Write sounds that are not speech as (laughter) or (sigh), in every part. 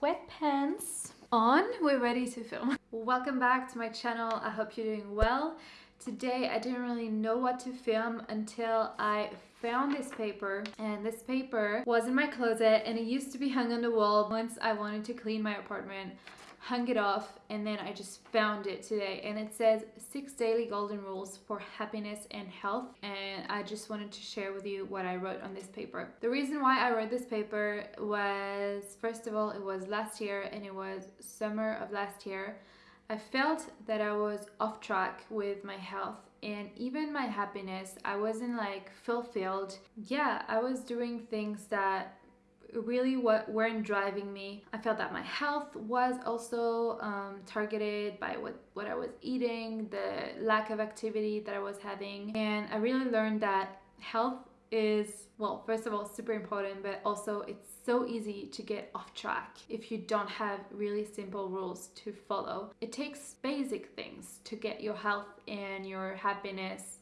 sweatpants on. We're ready to film. Welcome back to my channel. I hope you're doing well. Today I didn't really know what to film until I found this paper and this paper was in my closet and it used to be hung on the wall once I wanted to clean my apartment hung it off and then I just found it today and it says six daily golden rules for happiness and health and I just wanted to share with you what I wrote on this paper. The reason why I wrote this paper was first of all it was last year and it was summer of last year. I felt that I was off track with my health and even my happiness. I wasn't like fulfilled. Yeah, I was doing things that really what weren't driving me. I felt that my health was also um, targeted by what, what I was eating, the lack of activity that I was having. And I really learned that health is, well, first of all, super important, but also it's so easy to get off track if you don't have really simple rules to follow. It takes basic things to get your health and your happiness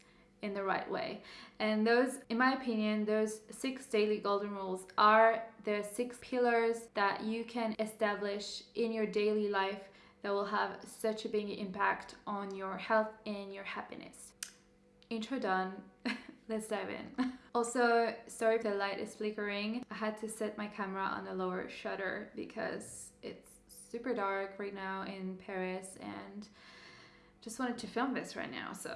in the right way. And those, in my opinion, those six daily golden rules are the six pillars that you can establish in your daily life that will have such a big impact on your health and your happiness. Intro done. (laughs) Let's dive in. (laughs) Also, sorry if the light is flickering. I had to set my camera on a lower shutter because it's super dark right now in Paris and just wanted to film this right now, so.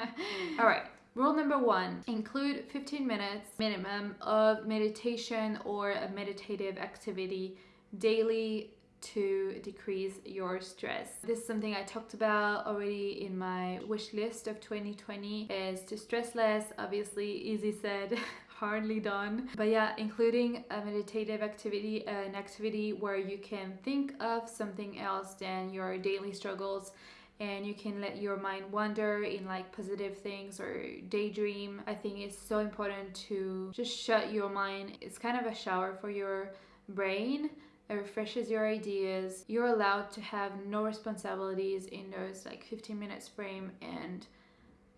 (laughs) All right, rule number one, include 15 minutes minimum of meditation or a meditative activity daily to decrease your stress. This is something I talked about already in my wish list of 2020 is to stress less, obviously easy said, (laughs) hardly done. But yeah, including a meditative activity, an activity where you can think of something else than your daily struggles and you can let your mind wander in like positive things or daydream. I think it's so important to just shut your mind. It's kind of a shower for your brain. It refreshes your ideas. You're allowed to have no responsibilities in those like 15 minutes frame and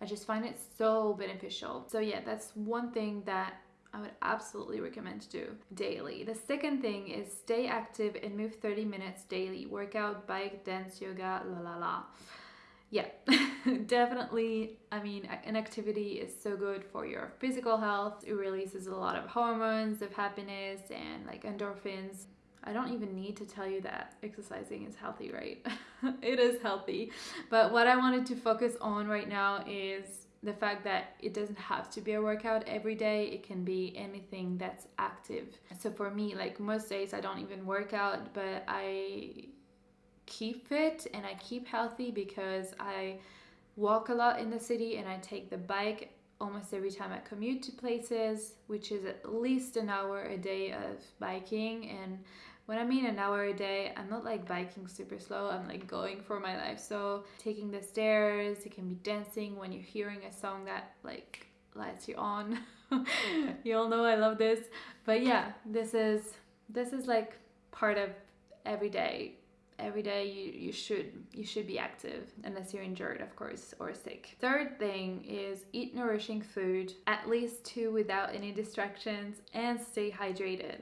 I just find it so beneficial. So yeah, that's one thing that I would absolutely recommend to do daily. The second thing is stay active and move 30 minutes daily. Workout, bike, dance, yoga, la la la. Yeah, (laughs) definitely. I mean, an activity is so good for your physical health. It releases a lot of hormones of happiness and like endorphins. I don't even need to tell you that exercising is healthy, right? (laughs) it is healthy. But what I wanted to focus on right now is the fact that it doesn't have to be a workout every day it can be anything that's active. So for me like most days i don't even work out but i keep fit and i keep healthy because i walk a lot in the city and i take the bike almost every time i commute to places which is at least an hour a day of biking. And when I mean an hour a day, I'm not like biking super slow, I'm like going for my life. So taking the stairs, it can be dancing when you're hearing a song that like lights you on. (laughs) you all know I love this. But yeah, this is this is like part of every day every day you, you should you should be active unless you're injured of course or sick third thing is eat nourishing food at least two without any distractions and stay hydrated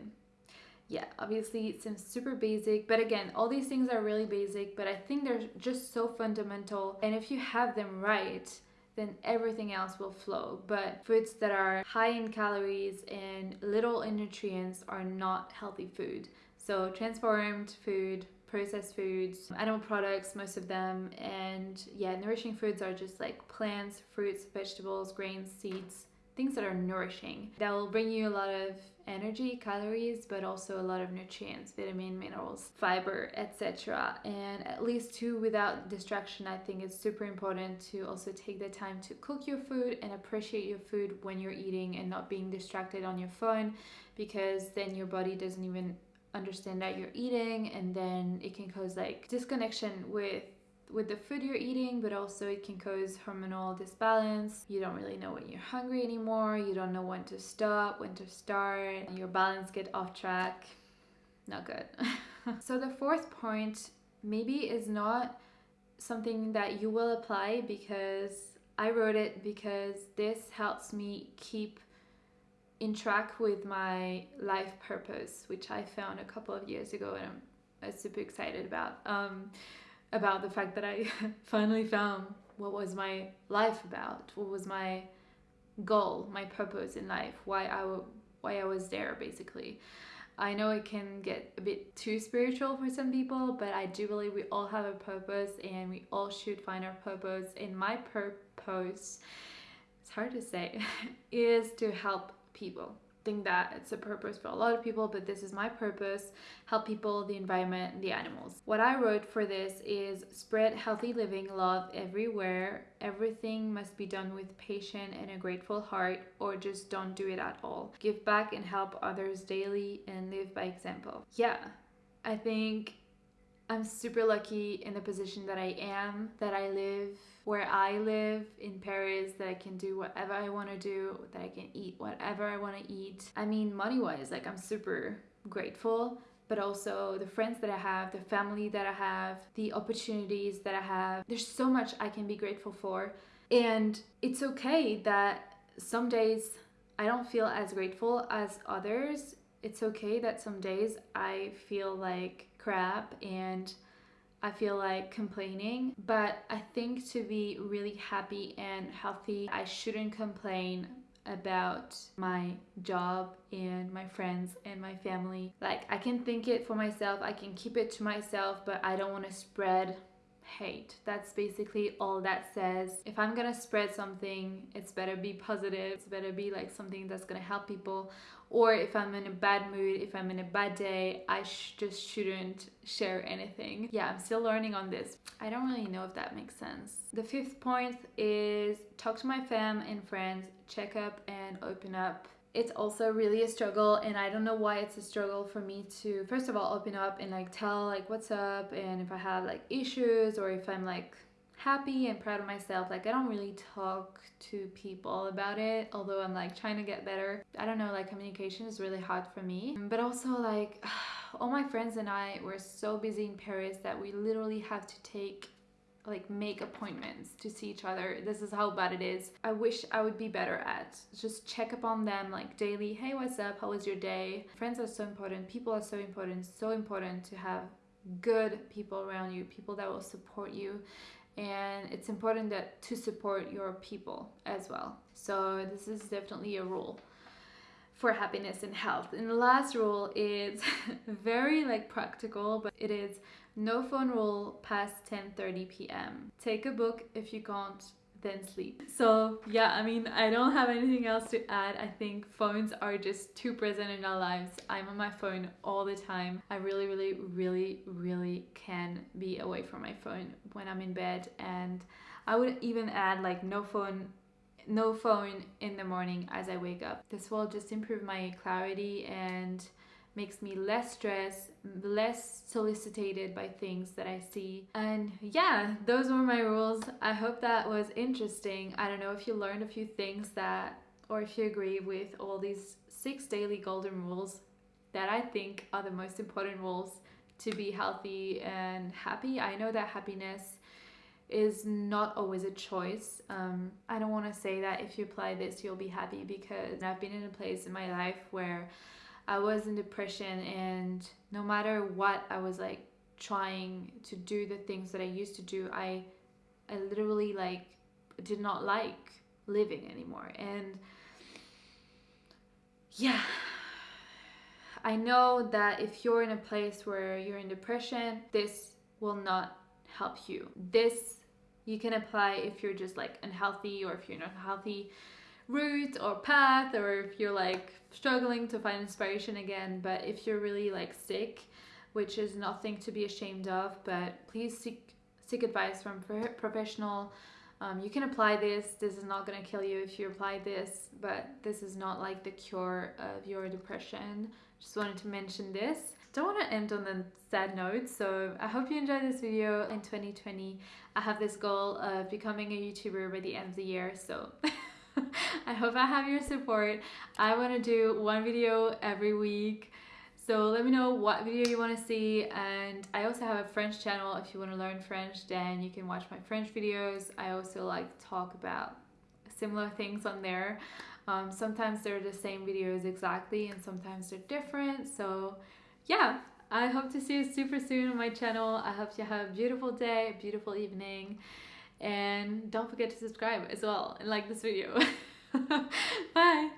yeah, obviously it seems super basic, but again, all these things are really basic, but I think they're just so fundamental. And if you have them right, then everything else will flow. But foods that are high in calories and little in nutrients are not healthy food. So transformed food, processed foods, animal products, most of them, and yeah, nourishing foods are just like plants, fruits, vegetables, grains, seeds, things that are nourishing. That will bring you a lot of energy, calories, but also a lot of nutrients, vitamin, minerals, fiber, etc. And at least two without distraction, I think it's super important to also take the time to cook your food and appreciate your food when you're eating and not being distracted on your phone because then your body doesn't even understand that you're eating and then it can cause like disconnection with with the food you're eating, but also it can cause hormonal disbalance. You don't really know when you're hungry anymore. You don't know when to stop, when to start. Your balance get off track. Not good. (laughs) so the fourth point maybe is not something that you will apply because I wrote it because this helps me keep in track with my life purpose, which I found a couple of years ago and I'm, super excited about. Um, about the fact that I (laughs) finally found what was my life about, what was my goal, my purpose in life, why I why I was there basically. I know it can get a bit too spiritual for some people, but I do believe we all have a purpose and we all should find our purpose. And my purpose, it's hard to say, (laughs) is to help people think that it's a purpose for a lot of people, but this is my purpose help people, the environment, the animals. What I wrote for this is spread healthy living love everywhere. Everything must be done with patience and a grateful heart, or just don't do it at all. Give back and help others daily and live by example. Yeah, I think I'm super lucky in the position that I am, that I live where I live in Paris, that I can do whatever I want to do, that I can eat whatever I want to eat. I mean, money wise, like I'm super grateful, but also the friends that I have, the family that I have, the opportunities that I have. There's so much I can be grateful for. And it's okay that some days I don't feel as grateful as others. It's okay that some days I feel like crap and I feel like complaining, but I think to be really happy and healthy, I shouldn't complain about my job and my friends and my family. Like, I can think it for myself, I can keep it to myself, but I don't want to spread hate. That's basically all that says. If I'm gonna spread something, it's better be positive. It's better be like something that's gonna help people. Or if I'm in a bad mood, if I'm in a bad day, I sh just shouldn't share anything. Yeah, I'm still learning on this. I don't really know if that makes sense. The fifth point is talk to my fam and friends, check up and open up it's also really a struggle and i don't know why it's a struggle for me to first of all open up and like tell like what's up and if i have like issues or if i'm like happy and proud of myself like i don't really talk to people about it although i'm like trying to get better i don't know like communication is really hard for me but also like (sighs) all my friends and i were so busy in paris that we literally have to take like make appointments to see each other. This is how bad it is. I wish I would be better at just check up on them like daily. Hey, what's up? How was your day? Friends are so important. People are so important. So important to have good people around you, people that will support you. And it's important that to support your people as well. So this is definitely a rule for happiness and health. And the last rule is (laughs) very like practical, but it is no phone rule past 10:30 p.m. Take a book if you can't then sleep. So yeah, I mean, I don't have anything else to add. I think phones are just too present in our lives. I'm on my phone all the time. I really, really, really, really can be away from my phone when I'm in bed. And I would even add like no phone no phone in the morning as I wake up. This will just improve my clarity and makes me less stressed, less solicited by things that I see. And yeah, those were my rules. I hope that was interesting. I don't know if you learned a few things that, or if you agree with all these six daily golden rules that I think are the most important rules to be healthy and happy. I know that happiness is not always a choice. Um, I don't want to say that if you apply this, you'll be happy because I've been in a place in my life where I was in depression and no matter what I was like trying to do the things that I used to do, I I literally like did not like living anymore. And yeah, I know that if you're in a place where you're in depression, this will not help you. This you can apply if you're just like unhealthy or if you're not healthy route or path or if you're like struggling to find inspiration again but if you're really like sick which is nothing to be ashamed of but please seek seek advice from professional. Um, you can apply this. This is not going to kill you if you apply this but this is not like the cure of your depression. Just wanted to mention this. Don't want to end on a sad note so i hope you enjoyed this video in 2020 i have this goal of becoming a youtuber by the end of the year so (laughs) (laughs) I hope I have your support. I want to do one video every week. So let me know what video you want to see and I also have a French channel if you want to learn French then you can watch my French videos. I also like to talk about similar things on there. Um, sometimes they're the same videos exactly and sometimes they're different so yeah I hope to see you super soon on my channel. I hope you have a beautiful day, beautiful evening and don't forget to subscribe as well and like this video. (laughs) Bye!